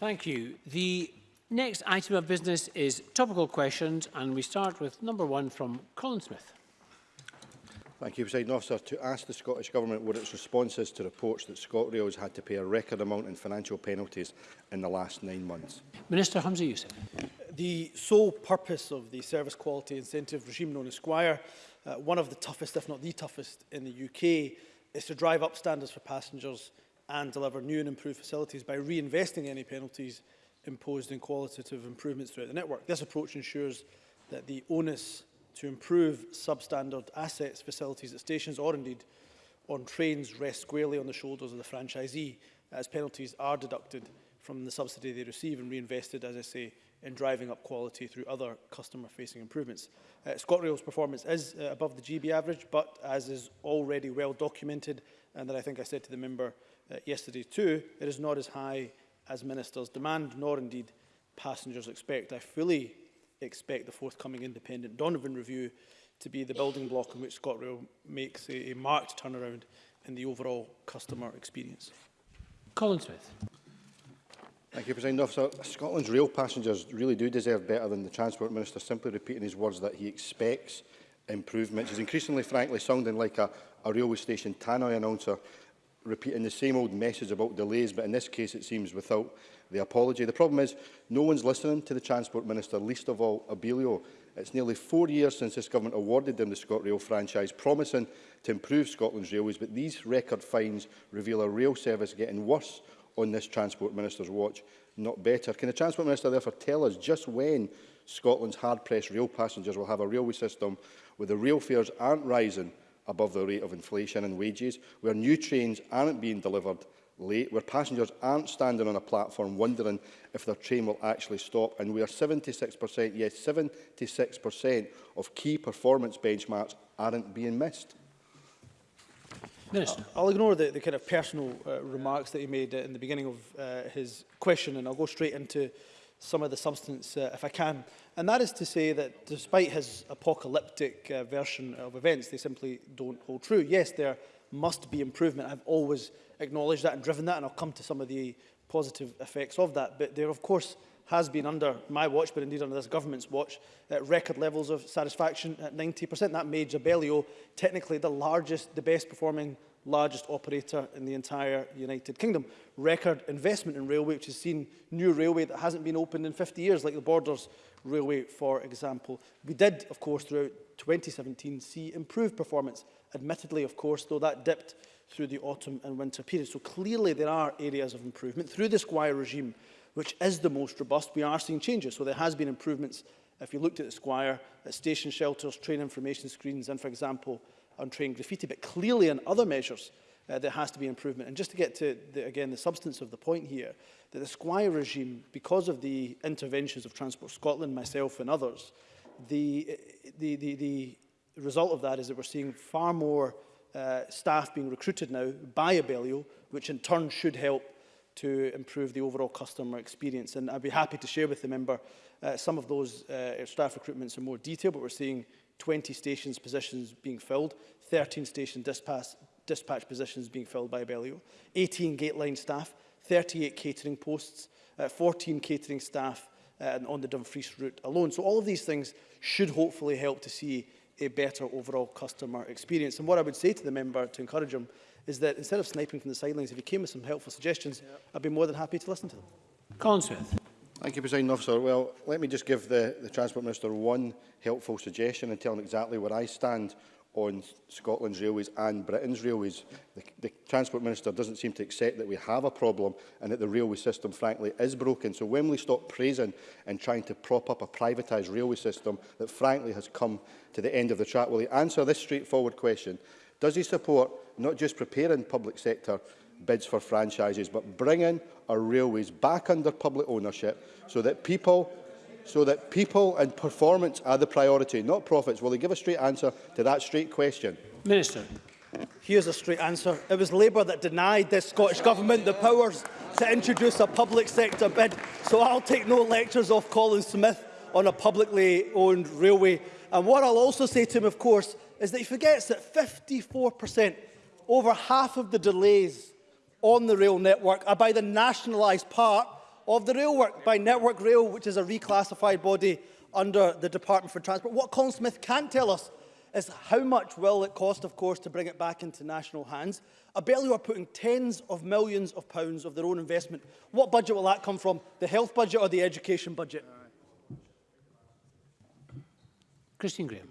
Thank you. The next item of business is topical questions, and we start with number one from Colin Smith. Thank you, President Officer. To ask the Scottish Government what its response is to reports that ScotRail has had to pay a record amount in financial penalties in the last nine months. Minister Hamza Youssef. The sole purpose of the service quality incentive regime known as Squire, uh, one of the toughest, if not the toughest, in the UK, is to drive up standards for passengers and deliver new and improved facilities by reinvesting any penalties imposed in qualitative improvements throughout the network. This approach ensures that the onus to improve substandard assets, facilities at stations or indeed on trains rests squarely on the shoulders of the franchisee as penalties are deducted from the subsidy they receive and reinvested, as I say, in driving up quality through other customer-facing improvements. Uh, ScotRail's performance is uh, above the GB average, but as is already well documented, and that I think I said to the member Uh, yesterday too, it is not as high as ministers demand, nor indeed passengers expect. I fully expect the forthcoming independent Donovan review to be the building block in which ScotRail makes a, a marked turnaround in the overall customer experience. Colin Smith. Thank you, President Officer. Scotland's rail passengers really do deserve better than the Transport Minister simply repeating his words that he expects improvements. He's increasingly, frankly, sounding like a, a railway station tannoy announcer repeating the same old message about delays, but in this case it seems without the apology. The problem is no one's listening to the Transport Minister, least of all Abelio. It's nearly four years since this government awarded them the ScotRail franchise, promising to improve Scotland's railways, but these record fines reveal a rail service getting worse on this Transport Minister's watch, not better. Can the Transport Minister therefore tell us just when Scotland's hard-pressed rail passengers will have a railway system where the rail fares aren't rising above the rate of inflation and wages, where new trains aren't being delivered late, where passengers aren't standing on a platform wondering if their train will actually stop, and where 76%, yes, 76% of key performance benchmarks aren't being missed. Minister. I'll ignore the, the kind of personal uh, remarks that he made uh, in the beginning of uh, his question, and I'll go straight into some of the substance uh, if I can. And that is to say that despite his apocalyptic uh, version of events, they simply don't hold true. Yes, there must be improvement. I've always acknowledged that and driven that, and I'll come to some of the positive effects of that. But there, of course, has been under my watch, but indeed under this government's watch, at uh, record levels of satisfaction at 90%. That made Jabelio technically the largest, the best performing, largest operator in the entire United Kingdom. Record investment in railway, which has seen new railway that hasn't been opened in 50 years, like the Borders railway, for example. We did, of course, throughout 2017 see improved performance, admittedly, of course, though that dipped through the autumn and winter period. So clearly there are areas of improvement through the Squire regime, which is the most robust. We are seeing changes, so there has been improvements. If you looked at the Squire, at station shelters, train information screens, and, for example, on train graffiti, but clearly in other measures, uh, there has to be improvement. And just to get to, the, again, the substance of the point here, that the Squire regime, because of the interventions of Transport Scotland, myself and others, the, the, the, the result of that is that we're seeing far more uh, staff being recruited now by Abellio, which in turn should help to improve the overall customer experience. And I'd be happy to share with the member uh, some of those uh, staff recruitments in more detail, but we're seeing 20 stations positions being filled, 13 station dispatch, dispatch positions being filled by Abellio, 18 gate line staff, 38 catering posts, uh, 14 catering staff uh, on the Dumfries route alone. So all of these things should hopefully help to see a better overall customer experience. And what I would say to the member to encourage him is that instead of sniping from the sidelines, if he came with some helpful suggestions, yeah. I'd be more than happy to listen to them. Colin Smith. Thank you, President Officer. Well, let me just give the, the Transport Minister one helpful suggestion and tell him exactly where I stand on Scotland's railways and Britain's railways. The, the Transport Minister doesn't seem to accept that we have a problem and that the railway system, frankly, is broken. So when we stop praising and trying to prop up a privatised railway system that, frankly, has come to the end of the track, will he answer this straightforward question? Does he support not just preparing public sector bids for franchises, but bringing our railways back under public ownership so that people so that people and performance are the priority, not profits. Will he give a straight answer to that straight question? Minister. Here's a straight answer. It was Labour that denied the Scottish Government the powers to introduce a public sector bid, so I'll take no lectures off Colin Smith on a publicly owned railway. And what I'll also say to him, of course, is that he forgets that 54%, over half of the delays on the rail network are by the nationalised part of the rail work by Network Rail, which is a reclassified body under the Department for Transport. What Colin Smith can tell us is how much will it cost, of course, to bring it back into national hands. Abellio are putting tens of millions of pounds of their own investment. What budget will that come from? The health budget or the education budget? Christine Graham.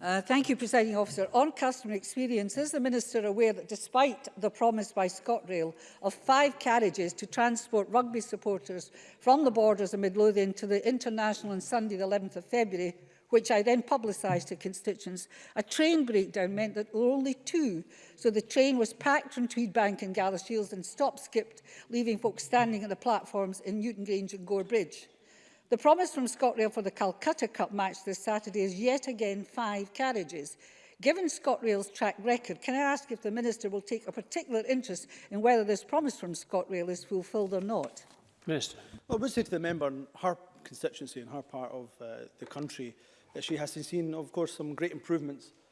Uh, thank you, Presiding Officer. On customer experience, is the Minister aware that despite the promise by ScotRail of five carriages to transport rugby supporters from the borders of Midlothian to the International on Sunday the 11th of February, which I then publicised to constituents, a train breakdown meant that there were only two, so the train was packed from Tweedbank and Shields and stop skipped, leaving folks standing at the platforms in Newton Grange and Gore Bridge. The promise from ScotRail for the Calcutta Cup match this Saturday is yet again five carriages. Given ScotRail's track record, can I ask if the Minister will take a particular interest in whether this promise from ScotRail is fulfilled or not? Minister. Well, I would say to the member in her constituency, in her part of uh, the country, that she has seen, of course, some great improvements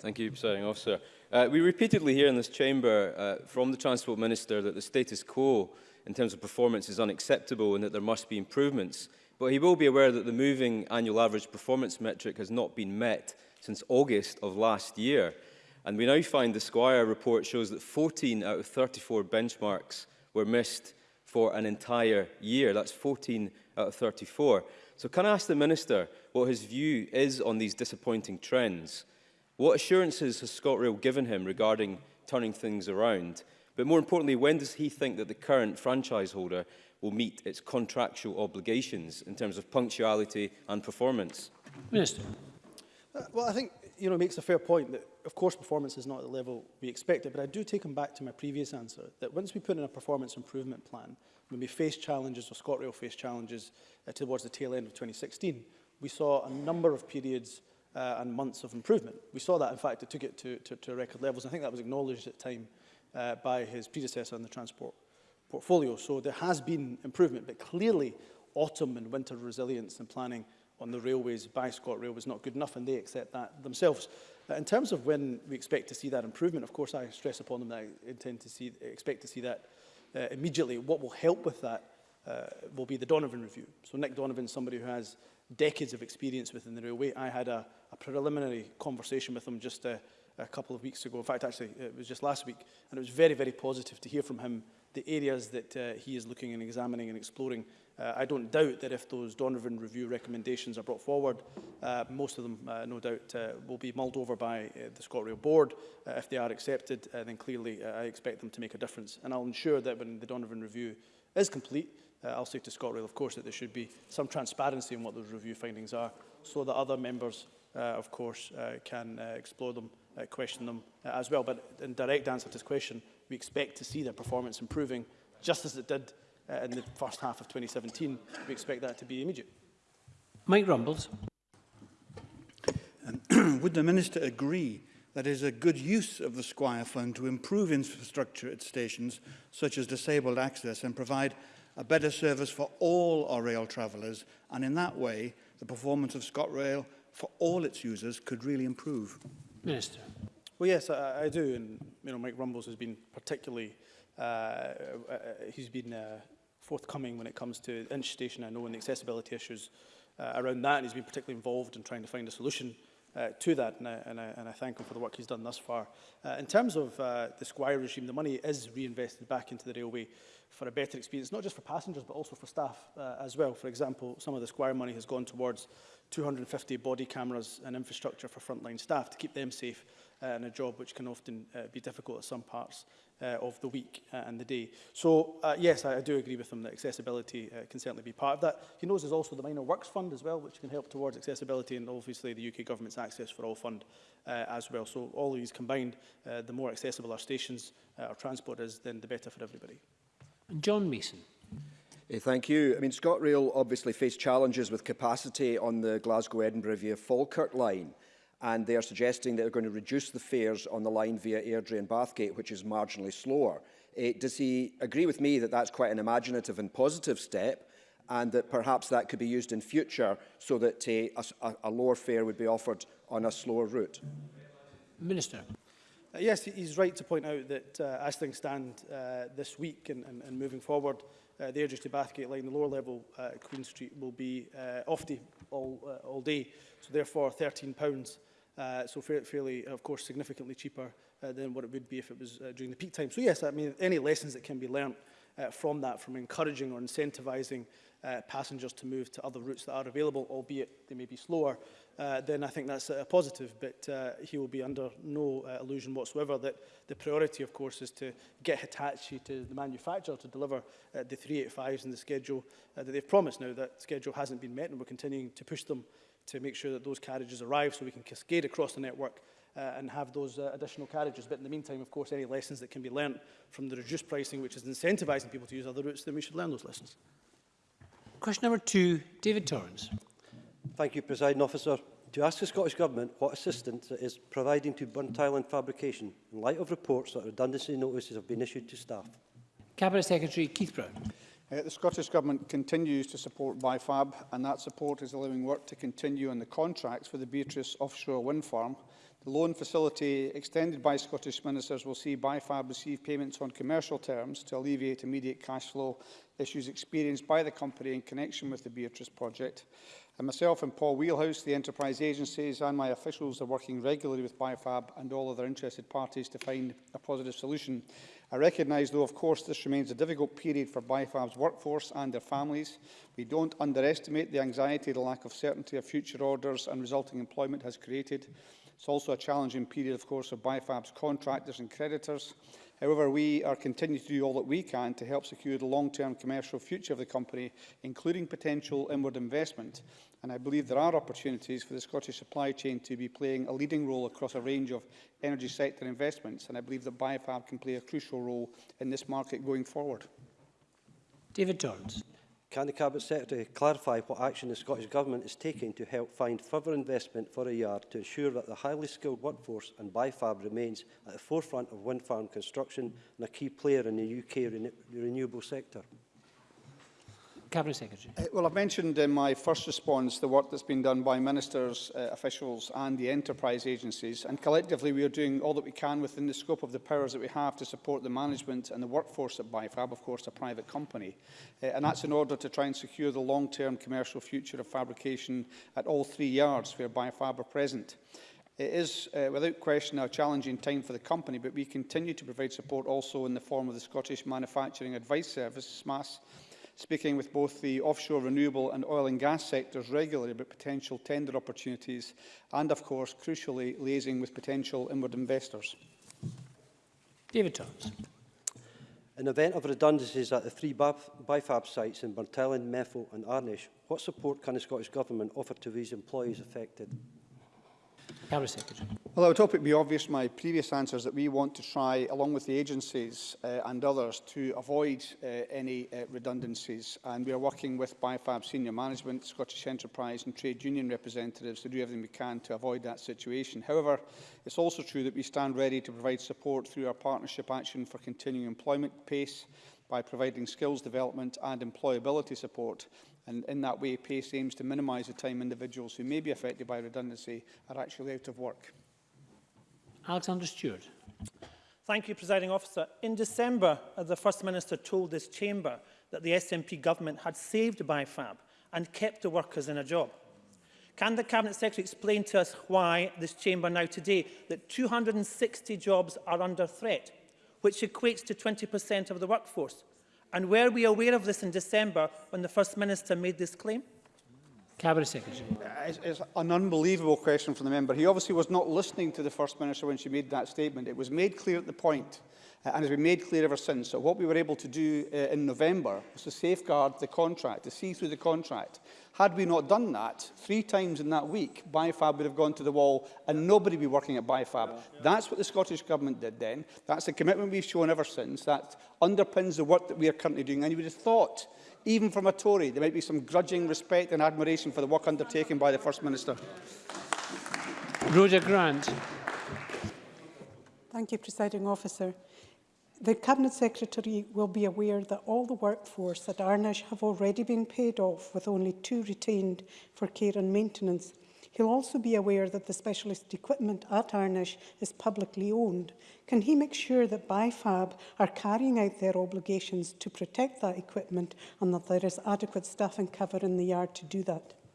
Thank you, presiding officer. Uh, we repeatedly hear in this chamber uh, from the Transport Minister that the status quo in terms of performance is unacceptable and that there must be improvements. But he will be aware that the moving annual average performance metric has not been met since August of last year. And we now find the Squire report shows that 14 out of 34 benchmarks were missed for an entire year. That's 14 out of 34. So can I ask the Minister what his view is on these disappointing trends? What assurances has ScotRail given him regarding turning things around? But more importantly, when does he think that the current franchise holder will meet its contractual obligations in terms of punctuality and performance? Minister. Uh, well, I think you know, makes a fair point that, of course, performance is not at the level we expected, but I do take him back to my previous answer, that once we put in a performance improvement plan, when we face challenges, or ScotRail faced challenges uh, towards the tail end of 2016, we saw a number of periods uh, and months of improvement. We saw that, in fact, it took it to, to, to record levels. I think that was acknowledged at the time uh, by his predecessor in the transport portfolio. So there has been improvement, but clearly autumn and winter resilience and planning on the railways by ScotRail was not good enough, and they accept that themselves. Uh, in terms of when we expect to see that improvement, of course, I stress upon them that I intend to see, expect to see that uh, immediately. What will help with that uh, will be the Donovan review. So Nick Donovan, somebody who has decades of experience within the railway, I had a, a preliminary conversation with him just uh, a couple of weeks ago. In fact, actually, it was just last week. And it was very, very positive to hear from him the areas that uh, he is looking and examining and exploring. Uh, I don't doubt that if those Donovan Review recommendations are brought forward, uh, most of them, uh, no doubt, uh, will be mulled over by uh, the ScotRail Board. Uh, if they are accepted, uh, then clearly uh, I expect them to make a difference. And I'll ensure that when the Donovan Review is complete, uh, I'll say to ScotRail, of course, that there should be some transparency in what those review findings are so that other members, uh, of course, uh, can uh, explore them uh, question them uh, as well. But in direct answer to this question, we expect to see their performance improving just as it did uh, in the first half of 2017. We expect that to be immediate. Mike Rumbles. Um, would the Minister agree that is a good use of the Squire Fund to improve infrastructure at stations such as disabled access and provide a better service for all our rail travellers and in that way the performance of ScotRail for all its users could really improve. Minister. Well, yes, I, I do, and you know, Mike Rumbles has been particularly, uh, uh, uh he's been uh, forthcoming when it comes to Inch Station, I know, and the accessibility issues uh, around that, and he's been particularly involved in trying to find a solution uh, to that, and I, and, I, and I thank him for the work he's done thus far. Uh, in terms of uh, the Squire regime, the money is reinvested back into the railway for a better experience, not just for passengers, but also for staff uh, as well. For example, some of the Squire money has gone towards 250 body cameras and infrastructure for frontline staff to keep them safe uh, in a job which can often uh, be difficult at some parts uh, of the week uh, and the day. So, uh, yes, I, I do agree with him that accessibility uh, can certainly be part of that. He knows there's also the Minor Works Fund as well, which can help towards accessibility, and obviously the UK Government's Access for All Fund uh, as well. So all of these combined, uh, the more accessible our stations, uh, our transport is, then the better for everybody. And John Mason. Eh, thank you. I mean, ScotRail obviously faced challenges with capacity on the Glasgow-Edinburgh via Falkirk line and they are suggesting that they're going to reduce the fares on the line via Airdrie and Bathgate, which is marginally slower. Uh, does he agree with me that that's quite an imaginative and positive step, and that perhaps that could be used in future so that uh, a, a lower fare would be offered on a slower route? Minister. Uh, yes, he's right to point out that uh, as things stand uh, this week and, and, and moving forward, uh, the Airdrie to Bathgate line, the lower level uh, Queen Street will be uh, off the all, uh, all day. So therefore £13 Uh, so fa fairly, uh, of course, significantly cheaper uh, than what it would be if it was uh, during the peak time. So yes, I mean, any lessons that can be learned uh, from that, from encouraging or incentivizing uh, passengers to move to other routes that are available, albeit they may be slower, uh, then I think that's a positive. But uh, he will be under no uh, illusion whatsoever that the priority, of course, is to get Hitachi to the manufacturer to deliver uh, the 385s in the schedule uh, that they've promised. Now, that schedule hasn't been met, and we're continuing to push them to make sure that those carriages arrive so we can cascade across the network uh, and have those uh, additional carriages. But in the meantime, of course, any lessons that can be learnt from the reduced pricing, which is incentivising people to use other routes, then we should learn those lessons. Question number two, David Torrens. Thank you, President Officer. To ask the Scottish Government what assistance it is providing to burnt tile fabrication in light of reports that redundancy notices have been issued to staff. Cabinet Secretary Keith Brown. Uh, the Scottish Government continues to support BIFAB and that support is allowing work to continue on the contracts for the Beatrice offshore wind farm The loan facility extended by Scottish ministers will see BIFAB receive payments on commercial terms to alleviate immediate cash flow issues experienced by the company in connection with the Beatrice project. And myself and Paul Wheelhouse, the enterprise agencies and my officials are working regularly with BioFab and all other interested parties to find a positive solution. I recognise, though, of course, this remains a difficult period for BioFab's workforce and their families. We don't underestimate the anxiety the lack of certainty of future orders and resulting employment has created. It's also a challenging period, of course, for BIFAB's contractors and creditors. However, we are continuing to do all that we can to help secure the long-term commercial future of the company, including potential inward investment. And I believe there are opportunities for the Scottish supply chain to be playing a leading role across a range of energy sector investments. And I believe that BioFab can play a crucial role in this market going forward. David Torrance. Can the Cabinet Secretary clarify what action the Scottish Government is taking to help find further investment for a yard to ensure that the highly skilled workforce and BIFAB remains at the forefront of wind farm construction and a key player in the UK rene renewable sector? Cabinet Secretary. Uh, well, I've mentioned in my first response the work that's been done by ministers, uh, officials and the enterprise agencies, and collectively we are doing all that we can within the scope of the powers that we have to support the management and the workforce at BIFAB, of course, a private company. Uh, and that's in order to try and secure the long-term commercial future of fabrication at all three yards where BIFAB are present. It is, uh, without question, a challenging time for the company, but we continue to provide support also in the form of the Scottish Manufacturing Advice Service, SMAS, speaking with both the offshore renewable and oil and gas sectors regularly about potential tender opportunities and, of course, crucially, liaising with potential inward investors. David Thomas. In event of redundancies at the three BIFAB sites in Burntellen, Methil and Arnish, what support can the Scottish Government offer to these employees affected? Cabinet Secretary. Well, I would hope it be obvious from my previous answers that we want to try, along with the agencies uh, and others, to avoid uh, any uh, redundancies. And we are working with BIFAB senior management, Scottish Enterprise and trade union representatives to do everything we can to avoid that situation. However, it's also true that we stand ready to provide support through our Partnership Action for Continuing Employment PACE by providing skills development and employability support And in that way, PACE aims to minimise the time individuals who may be affected by redundancy are actually out of work. Alexander Stewart. Thank you, Presiding Officer. In December, uh, the First Minister told this chamber that the SNP government had saved BIFAB and kept the workers in a job. Can the Cabinet Secretary explain to us why this chamber now today that 260 jobs are under threat, which equates to 20% of the workforce? And were we aware of this in December when the First Minister made this claim? Cabinet Secretary. Uh, it's, it's an unbelievable question from the member. He obviously was not listening to the First Minister when she made that statement. It was made clear at the point uh, and has been made clear ever since. So uh, what we were able to do uh, in November was to safeguard the contract, to see through the contract. Had we not done that, three times in that week, Bifab would have gone to the wall and nobody would be working at Bifab. Yeah, yeah. That's what the Scottish Government did then. That's the commitment we've shown ever since. That underpins the work that we are currently doing. And you would have thought, even from a Tory, there might be some grudging respect and admiration for the work undertaken by the First Minister. Rhoda Grant. Thank you, Presiding Officer. The Cabinet Secretary will be aware that all the workforce at Arnish have already been paid off with only two retained for care and maintenance. He'll also be aware that the specialist equipment at Arnish is publicly owned. Can he make sure that BIFAB are carrying out their obligations to protect that equipment and that there is adequate staffing cover in the yard to do that?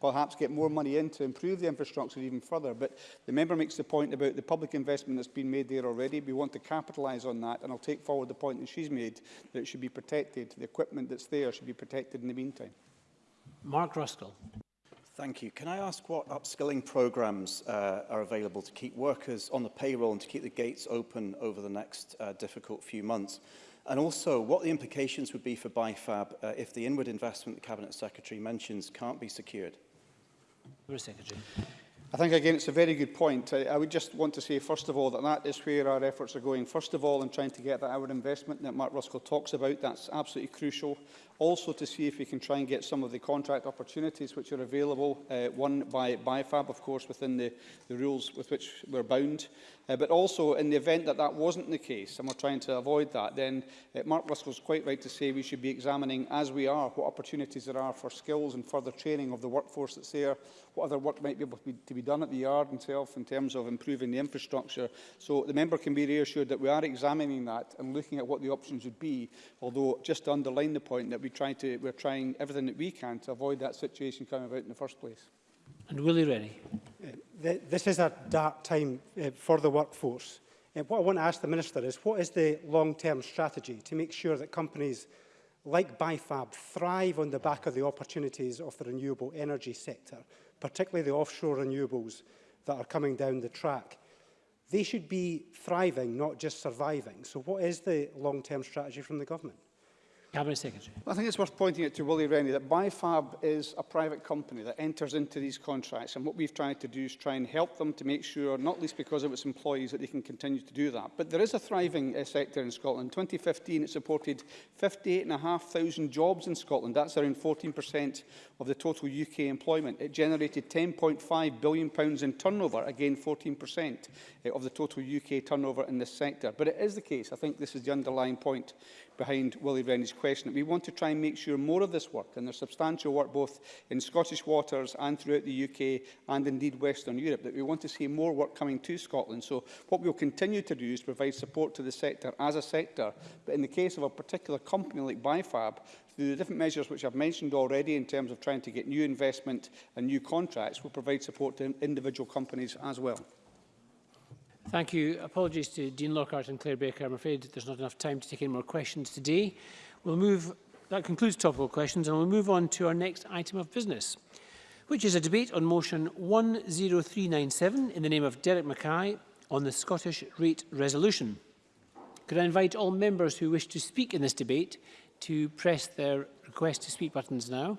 perhaps get more money in to improve the infrastructure even further. But the member makes the point about the public investment that's been made there already. We want want to capitalise on that, and I'll take forward the point that she's made, that it should be protected, the equipment that's there should be protected in the meantime. Mark Ruskell. Thank you. Can I ask what upskilling programs uh, are available to keep workers on the payroll and to keep the gates open over the next uh, difficult few months? And also, what the implications would be for BIFAB uh, if the inward investment the Cabinet Secretary mentions can't be secured? Secretary. I think, again, it's a very good point. I, I would just want to say, first of all, that that is where our efforts are going. First of all, in trying to get that our investment that Mark Ruskell talks about, that's absolutely crucial. Also to see if we can try and get some of the contract opportunities which are available, uh, one by BIFAB, of course, within the, the rules with which we're bound, Uh, but also, in the event that that wasn't the case, and we're trying to avoid that, then uh, Mark Ruskell's quite right to say we should be examining, as we are, what opportunities there are for skills and further training of the workforce that's there, what other work might be able to be, to be done at the yard itself in terms of improving the infrastructure. So the member can be reassured that we are examining that and looking at what the options would be, although just to underline the point that we try to, we're trying everything that we can to avoid that situation coming about in the first place. And Willie Rennie. Uh, th this is a dark time uh, for the workforce. And uh, what I want to ask the Minister is, what is the long-term strategy to make sure that companies like BIFAB thrive on the back of the opportunities of the renewable energy sector, particularly the offshore renewables that are coming down the track? They should be thriving, not just surviving. So what is the long-term strategy from the government? Cabinet Secretary. Well, I think it's worth pointing out to Willie Rennie that BIFAB is a private company that enters into these contracts and what we've tried to do is try and help them to make sure, not least because of its employees, that they can continue to do that. But there is a thriving uh, sector in Scotland. In 2015 it supported 58,500 jobs in Scotland. That's around 14% of the total UK employment. It generated £10.5 billion pounds in turnover, again 14% uh, of the total UK turnover in this sector. But it is the case, I think this is the underlying point, behind Willie Rennie's question. We want to try and make sure more of this work, and there's substantial work both in Scottish waters and throughout the UK and indeed Western Europe, that we want to see more work coming to Scotland. So what we'll continue to do is provide support to the sector as a sector, but in the case of a particular company like Bifab, through the different measures which I've mentioned already in terms of trying to get new investment and new contracts, will provide support to individual companies as well. Thank you. Apologies to Dean Lockhart and Claire Baker. I'm afraid there's not enough time to take any more questions today. We'll move, that concludes topical questions, and we'll move on to our next item of business, which is a debate on motion 10397 in the name of Derek Mackay on the Scottish Rate Resolution. Could I invite all members who wish to speak in this debate to press their request to speak buttons now?